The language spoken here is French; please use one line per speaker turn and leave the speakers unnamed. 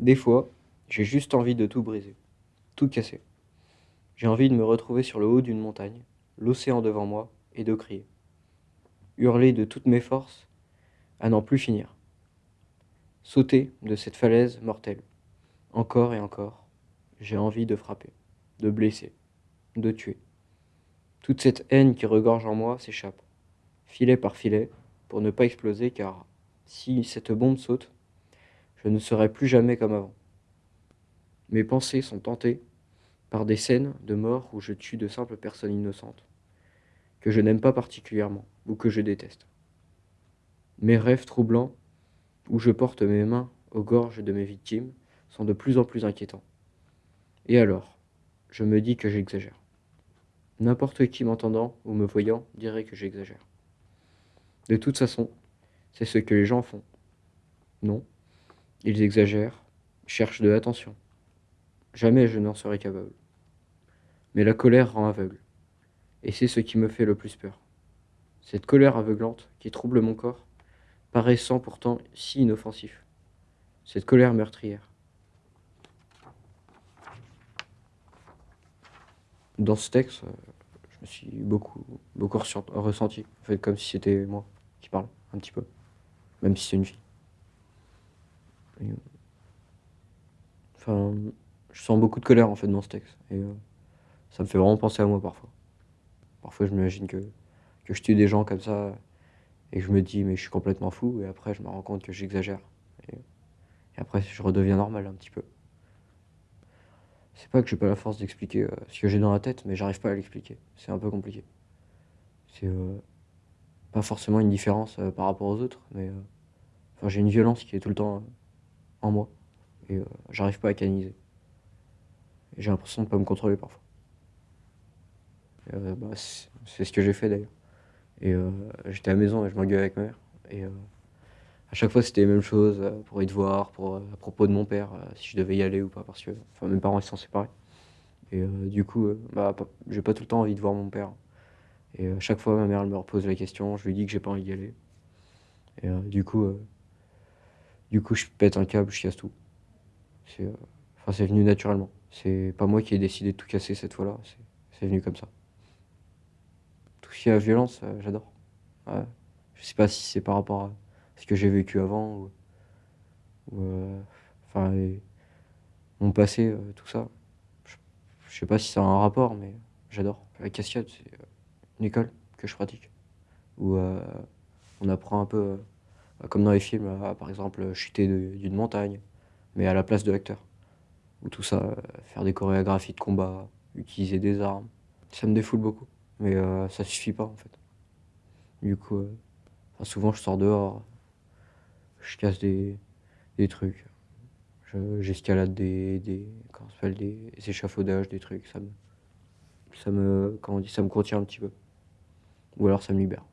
Des fois, j'ai juste envie de tout briser, tout casser. J'ai envie de me retrouver sur le haut d'une montagne, l'océan devant moi, et de crier. Hurler de toutes mes forces à n'en plus finir. Sauter de cette falaise mortelle. Encore et encore, j'ai envie de frapper, de blesser, de tuer. Toute cette haine qui regorge en moi s'échappe, filet par filet, pour ne pas exploser, car si cette bombe saute, je ne serai plus jamais comme avant. Mes pensées sont tentées par des scènes de mort où je tue de simples personnes innocentes, que je n'aime pas particulièrement ou que je déteste. Mes rêves troublants, où je porte mes mains aux gorges de mes victimes, sont de plus en plus inquiétants. Et alors, je me dis que j'exagère. N'importe qui m'entendant ou me voyant dirait que j'exagère. De toute façon, c'est ce que les gens font. Non, ils exagèrent, cherchent de l'attention. Jamais je n'en serai capable. Mais la colère rend aveugle. Et c'est ce qui me fait le plus peur. Cette colère aveuglante qui trouble mon corps, paraissant pourtant si inoffensif. Cette colère meurtrière. Dans ce texte, je me suis beaucoup, beaucoup ressenti, en fait, comme si c'était moi qui parle, un petit peu, même si c'est une fille. Enfin, je sens beaucoup de colère en fait dans ce texte, et euh, ça me fait vraiment penser à moi parfois. Parfois, je m'imagine que, que je tue des gens comme ça, et je me dis, mais je suis complètement fou, et après, je me rends compte que j'exagère. Et, après, je redeviens normal un petit peu. C'est pas que j'ai pas la force d'expliquer euh, ce que j'ai dans la tête, mais j'arrive pas à l'expliquer. C'est un peu compliqué. C'est euh, pas forcément une différence euh, par rapport aux autres, mais j'ai une violence qui est tout le temps en moi. Et j'arrive pas à canaliser. J'ai l'impression de pas me contrôler parfois. Bah, c'est ce que j'ai fait d'ailleurs. Et euh, j'étais à la maison et je m'engueulais avec ma mère. Et euh, à chaque fois, c'était les mêmes choses euh, pour y devoir, pour, à propos de mon père, si je devais y aller ou pas, parce que enfin, mes parents ils sont séparés. Et du coup, bah, j'ai pas tout le temps envie de voir mon père. Et à chaque fois, ma mère elle me repose la question, je lui dis que j'ai pas envie d'y aller. Et du coup, du coup, je pète un câble, je casse tout. C'est enfin, c'est venu naturellement. C'est pas moi qui ai décidé de tout casser cette fois-là, c'est venu comme ça tout ce qui est violence, euh, j'adore. Je sais pas si c'est par rapport à ce que j'ai vécu avant ou, euh, enfin mon passé, euh, tout ça. Je, sais pas si ça a un rapport, mais j'adore. La cascade, c'est une école que je pratique où on apprend un peu, comme dans les films, par exemple chuter d'une montagne, mais à la place de l'acteur. Ou tout ça, faire des chorégraphies de combat, utiliser des armes. Ça me défoule beaucoup. Mais euh, ça suffit pas en fait. Du coup, euh, souvent je sors dehors, je casse des, trucs. J'escalade des, des, des échafaudages, des trucs. Ça me, ça me, comment dit, ça me contient un petit peu. Ou alors ça me libère.